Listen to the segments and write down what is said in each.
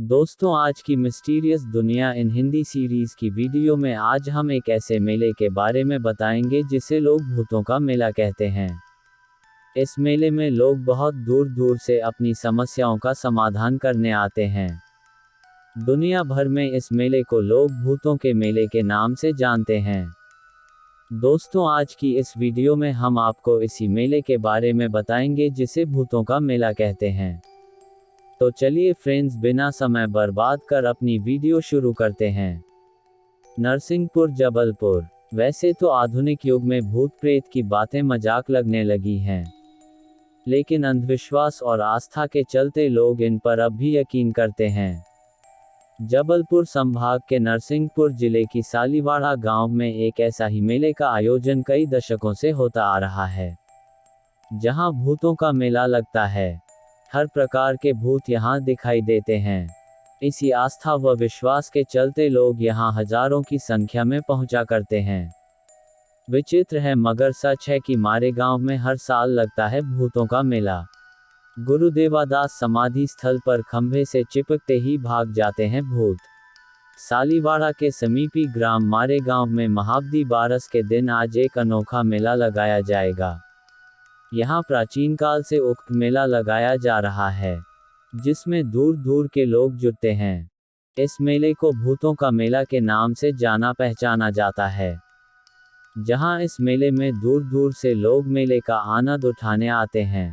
दोस्तों, आज की मिस्टीरियस दुनिया इन हिंदी सीरीज़ की वीडियो में आज हम एक ऐसे मेले के बारे में बताएँगे जिसे लोग भूतों का मेला कहते हैं। इस मेले में लोग बहुत दूर दूर से अपनी समस्याओं का समाधान करने आते हैं। दुनिया भर में इस मेले को लोग भूतों के मेले के नाम से जानते हैं। दोस्तों, आज की इस वीडियो में हम आपको इसी मेले के बारे में बताएँगे जिसे भूतों का मेला कहते हैं। तो चलिए फ्रेंड्स बिना समय बर्बाद कर अपनी वीडियो शुरू करते हैं। नरसिंहपुर, जबलपुर। वैसे तो आधुनिक युग में भूत प्रेत की बातें मज़ाक लगने लगी हैं। लेकिन अंधविश्वास और आस्था के चलते लोग इन पर अब भी यकीन करते हैं। जबलपुर संभाग के नरसिंहपुर ज़िले की सालीवाड़ा गाँव में एक ऐसा ही मेले का आयोजन कई दशकों से होता आ रहा है, जहाँ भूतों का मेला लगता है। हर प्रकार के भूत यहाँ दिखाई देते हैं। इसी आस्था व विश्वास के चलते लोग यहाँ हज़ारों की संख्या में पहुँचा करते हैं। विचित्र है, मगर सच है कि मारे गाँव में हर साल लगता है भूतों का मेला। गुरुदेवादास समाधि स्थल पर खंभे से चिपकते ही भाग जाते हैं भूत। सालीवाड़ा के समीपी ग्राम मारे गाँव में महाब्दी बारस के दिन आज एक अनोखा मेला लगाया जाएगा। यहाँ प्राचीन काल से उक्त मेला लगाया जा रहा है, जिसमें दूर दूर के लोग जुटते हैं। इस मेले को भूतों का मेला के नाम से जाना पहचाना जाता है, जहाँ इस मेले में दूर दूर से लोग मेले का आनंद उठाने आते हैं।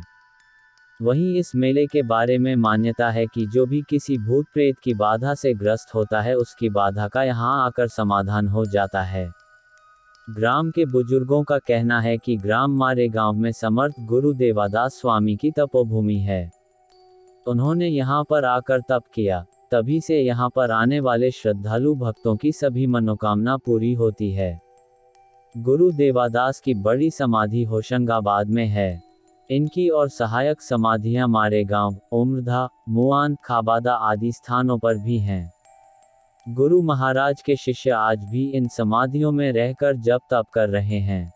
वहीं इस मेले के बारे में मान्यता है कि जो भी किसी भूत प्रेत की बाधा से ग्रस्त होता है, उसकी बाधा का यहाँ आकर समाधान हो जाता है। ग्राम के बुज़ुर्गों का कहना है कि ग्राम मारे गाँव में समर्थ गुरु देवादास स्वामी की तपोभूमि है। उन्होंने यहाँ पर आकर तप किया, तभी से यहाँ पर आने वाले श्रद्धालु भक्तों की सभी मनोकामना पूरी होती है। गुरु देवादास की बड़ी समाधि होशंगाबाद में है। इनकी और सहायक समाधियाँ मारे गाँव, उम्रधा, मुआन, खाबादा आदि स्थानों पर भी हैं। गुरु महाराज के शिष्य आज भी इन समाधियों में रहकर जप तप कर रहे हैं।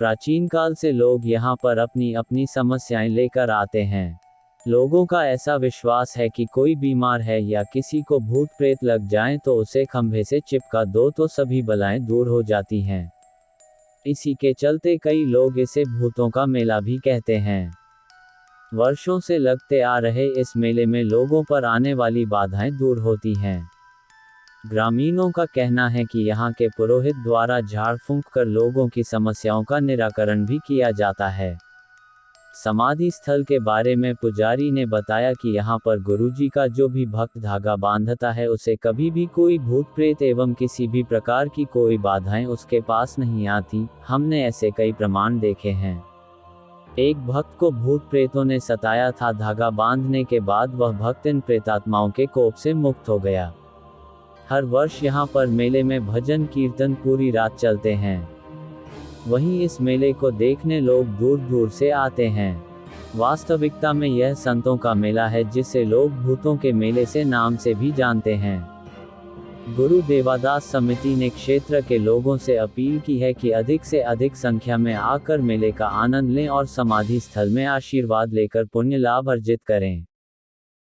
प्राचीन काल से लोग यहाँ पर अपनी अपनी समस्याएँ लेकर आते हैं। लोगों का ऐसा विश्वास है कि कोई बीमार है या किसी को भूत प्रेत लग जाए तो उसे खंभे से चिपका दो तो सभी बलाएँ दूर हो जाती हैं। इसी के चलते कई लोग इसे भूतों का मेला भी कहते हैं। वर्षों से लगते आ रहे इस मेले में लोगों पर आने वाली बाधाएँ दूर होती हैं। ग्रामीणों का कहना है कि यहाँ के पुरोहित द्वारा झाड़ फूंक कर लोगों की समस्याओं का निराकरण भी किया जाता है। समाधि स्थल के बारे में पुजारी ने बताया कि यहाँ पर गुरुजी का जो भी भक्त धागा बांधता है, उसे कभी भी कोई भूत प्रेत एवं किसी भी प्रकार की कोई बाधाएँ उसके पास नहीं आती। हमने ऐसे कई प्रमाण देखे हैं। एक भक्त को भूत प्रेतों ने सताया था, धागा बांधने के बाद वह भक्त इन प्रेतात्माओं के कोप से मुक्त हो गया। हर वर्ष यहाँ पर मेले में भजन कीर्तन पूरी रात चलते हैं। वहीं इस मेले को देखने लोग दूर दूर से आते हैं। वास्तविकता में यह संतों का मेला है जिसे लोग भूतों के मेले से नाम से भी जानते हैं। गुरु देवादास समिति ने क्षेत्र के लोगों से अपील की है कि अधिक से अधिक संख्या में आकर मेले का आनंद लें और समाधि स्थल में आशीर्वाद लेकर पुण्य लाभ अर्जित करें।